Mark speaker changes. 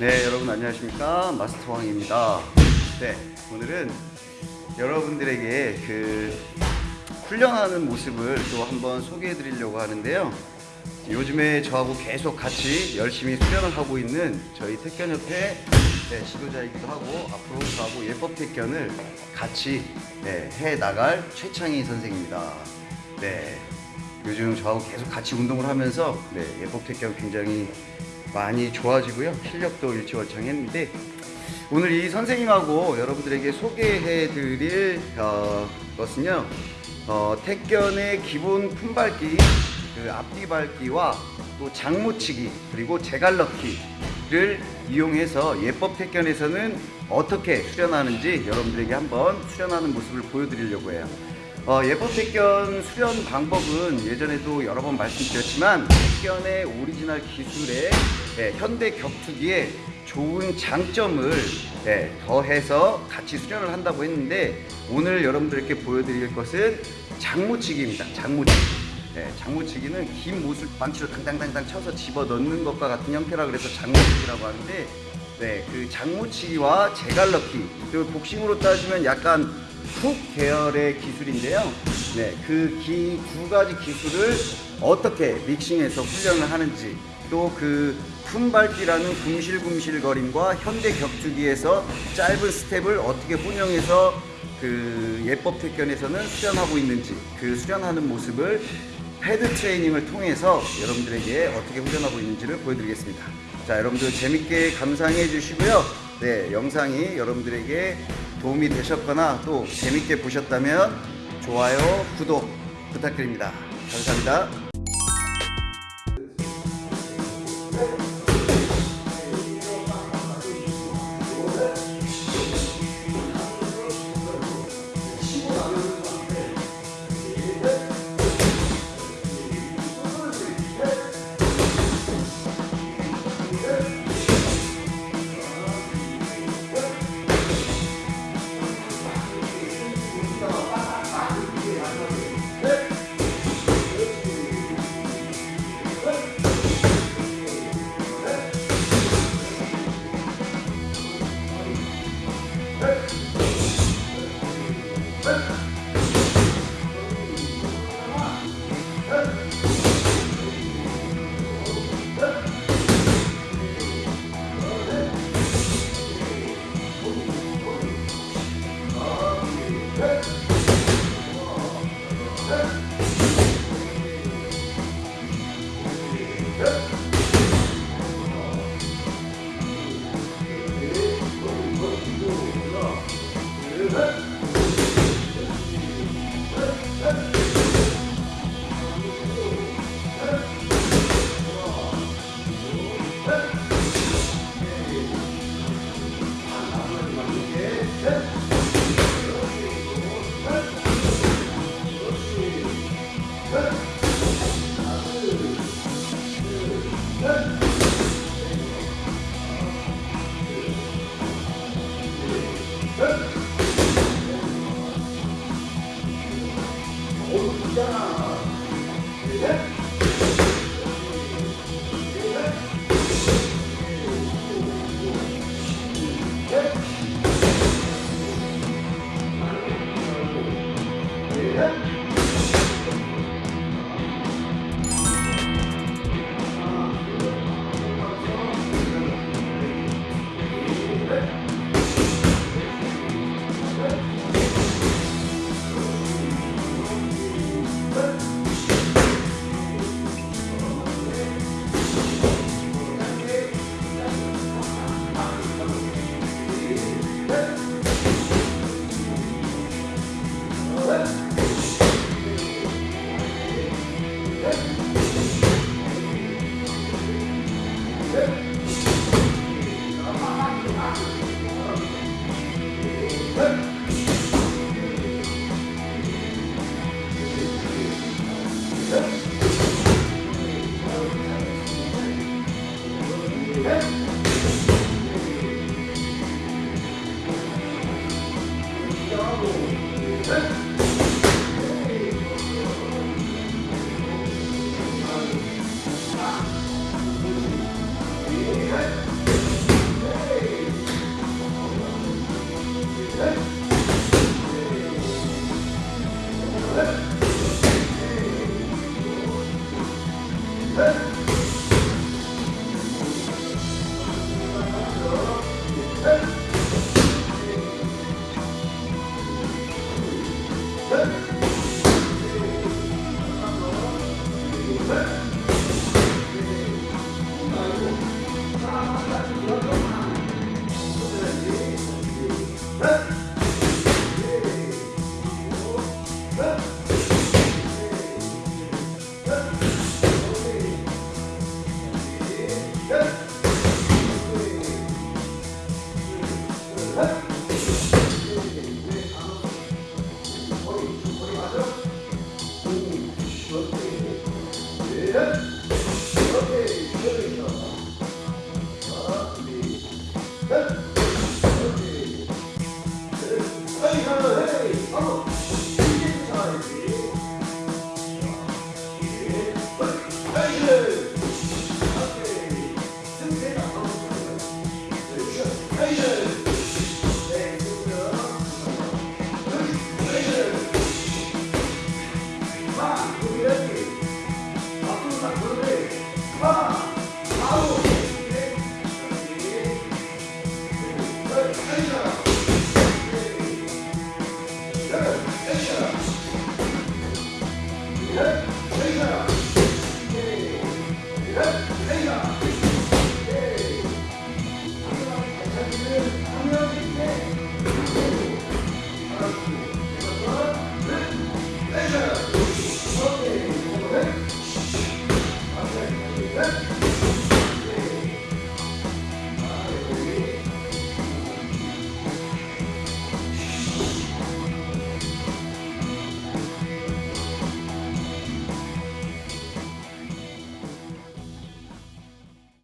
Speaker 1: 네, 여러분 안녕하십니까? 마스터 왕입니다. 네, 오늘은 여러분들에게 그 훈련하는 모습을 또 한번 소개해 드리려고 하는데요. 요즘에 저하고 계속 같이 열심히 수련을 하고 있는 저희 택견협회 네, 지도자이기도 하고 앞으로 저하고 예법 택견을 같이 네, 해 나갈 최창희 선생입니다. 네, 요즘 저하고 계속 같이 운동을 하면서 네, 예법 택견 굉장히 많이 좋아지고요. 실력도 일치월창했는데 오늘 이 선생님하고 여러분들에게 소개해 드릴 어, 것은요. 어, 택견의 기본 품밟기, 그 앞뒤 밟기와 또 장무치기 그리고 제갈넣기를 이용해서 예법 택견에서는 어떻게 수련하는지 여러분들에게 한번 수련하는 모습을 보여드리려고 해요. 어, 예법 택견 수련 방법은 예전에도 여러 번 말씀드렸지만 택견의 오리지널 기술에 예, 현대 격투기에 좋은 장점을 예, 더해서 같이 수련을 한다고 했는데 오늘 여러분들께 보여드릴 것은 장무치기입니다. 장무치기. 예, 장무치기는 긴 못을 반치로 당당당당 쳐서 집어 넣는 것과 같은 형태라 그래서 장무치기라고 하는데 네, 그 장무치기와 제갈넣기 그리고 복싱으로 따지면 약간 훅 계열의 기술인데요. 네, 그 두 가지 기술을 어떻게 믹싱해서 훈련을 하는지 또 그 품밟기라는 궁실궁실거림과 현대 격투기에서 짧은 스텝을 어떻게 혼용해서 그 예법 택견에서는 수련하고 있는지 그 수련하는 모습을 패드 트레이닝을 통해서 여러분들에게 어떻게 훈련하고 있는지를 보여드리겠습니다. 자, 여러분들 재밌게 감상해 주시고요. 네, 영상이 여러분들에게 도움이 되셨거나 또 재밌게 보셨다면 좋아요, 구독 부탁드립니다. 감사합니다. Yeah. Good. 시작!